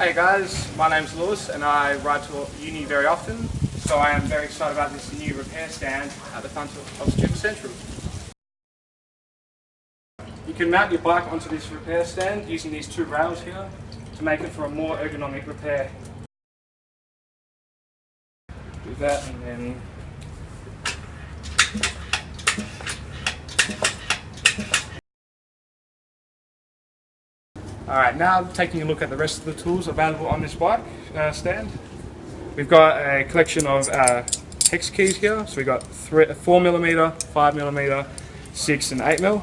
Hey guys, my name's Lewis and I ride to uni very often, so I am very excited about this new repair stand at the front of, Student Central. You can mount your bike onto this repair stand using these two rails here to make it for a more ergonomic repair. Do that and then Alright, now taking a look at the rest of the tools available on this bike uh, stand. We've got a collection of uh, hex keys here. So we've got 4mm, 5mm, 6 and 8mm.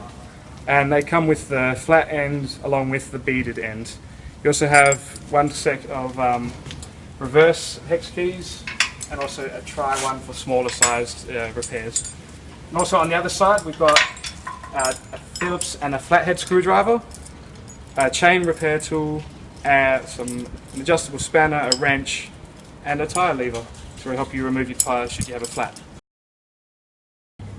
And they come with the flat end along with the beaded end. You also have one set of um, reverse hex keys and also a try one for smaller sized uh, repairs. And also on the other side we've got uh, a Phillips and a flathead screwdriver a chain repair tool, uh, some an adjustable spanner, a wrench, and a tyre lever to help you remove your tyres should you have a flat.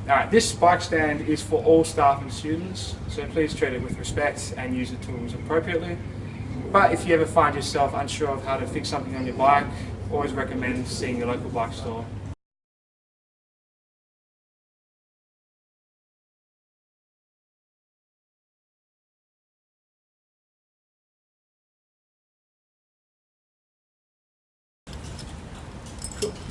Alright, this bike stand is for all staff and students, so please treat it with respect and use the tools appropriately. But if you ever find yourself unsure of how to fix something on your bike, always recommend seeing your local bike store.